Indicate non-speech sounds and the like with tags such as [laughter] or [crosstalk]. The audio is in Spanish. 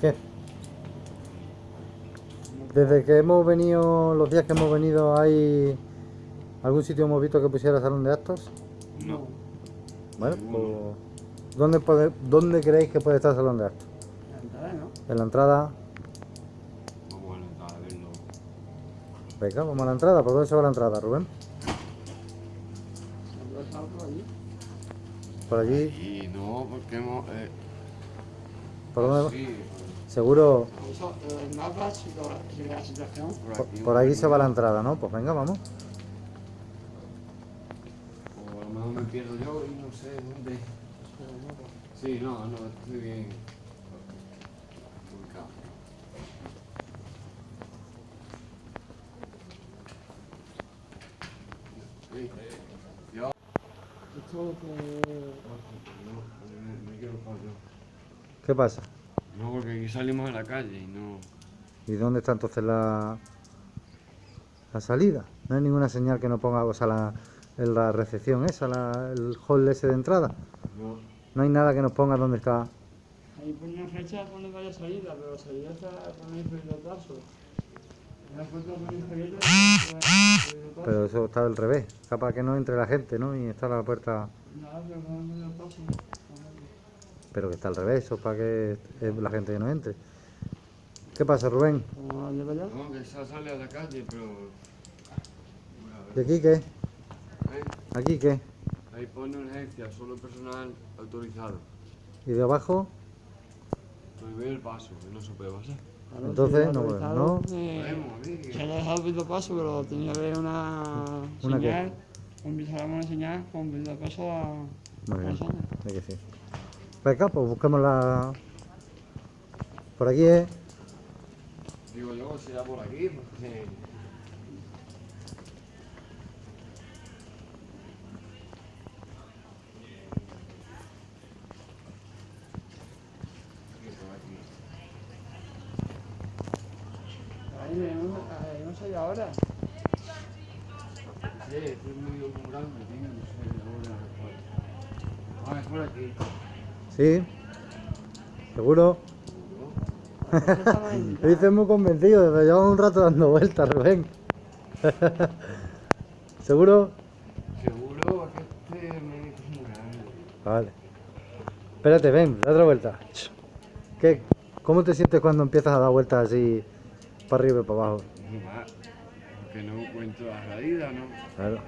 ¿Qué? Desde que hemos venido, los días que hemos venido, ¿hay algún sitio hemos visto que pusiera salón de actos? No. Bueno, pues, ¿dónde, puede- ¿dónde creéis que puede estar el salón de actos? La entrada, ¿no? En la entrada. Vamos a intentar a verlo. Venga, vamos a la entrada. ¿Por dónde se va la entrada, Rubén? Por allí. Por allí. Y no, porque hemos. Eh, ¿Por dónde? sí, Seguro. Por Por, aquí. se va la entrada, ¿no? Pues venga, vamos. O a lo mejor me pierdo yo y no sé dónde. Sí, no, no, estoy bien. ¿Qué pasa? No, porque aquí salimos a la calle y no. ¿Y dónde está entonces la, la salida? No hay ninguna señal que no ponga, o sea, la, la recepción esa, la- el hall ese de entrada. No. No hay nada que nos ponga dónde está. Ahí pone una fecha, pone vaya salida, pero la salida está pone inferior paso. Pero eso está al revés. Capaz que no entre la gente, ¿no? Y está la puerta. Nada, pero pone inferior paso. Pero que está al revés, eso para que eh, la gente que no entre. ¿Qué pasa, Rubén? Vamos a allá. No, que esa sale a la calle, pero. ¿Y aquí qué? ¿Eh? ¿Aquí qué? Ahí pone urgencia, solo personal autorizado. ¿Y de abajo? Prohibir el paso, que no se puede pasar. Claro, Entonces, no, bueno, no. eh. Se le ha dejado pido paso, pero tenía que haber una ¿Una qué? señal. Empezáramos una señal con pido paso a Muy bien. que sí. Venga, pues busquemos la. Por aquí es. Digo yo, si era por aquí, porque. Aquí, por aquí. Ahí no, ahí no sé ahora. Sí, estoy muy grande, tío, no sé ahora. Ah, es por aquí. Sí. ¿Seguro? [laughs] Lo dices muy convencido, pero llevamos un rato dando vueltas, Rubén. [laughs] ¿Seguro? Seguro que este me es muy grande. Vale. Espérate, ven, da otra vuelta. ¿Qué, ¿Cómo te sientes cuando empiezas a dar vueltas así para arriba y para abajo? Muy mal. Porque no encuentro la salida, ¿no? Claro.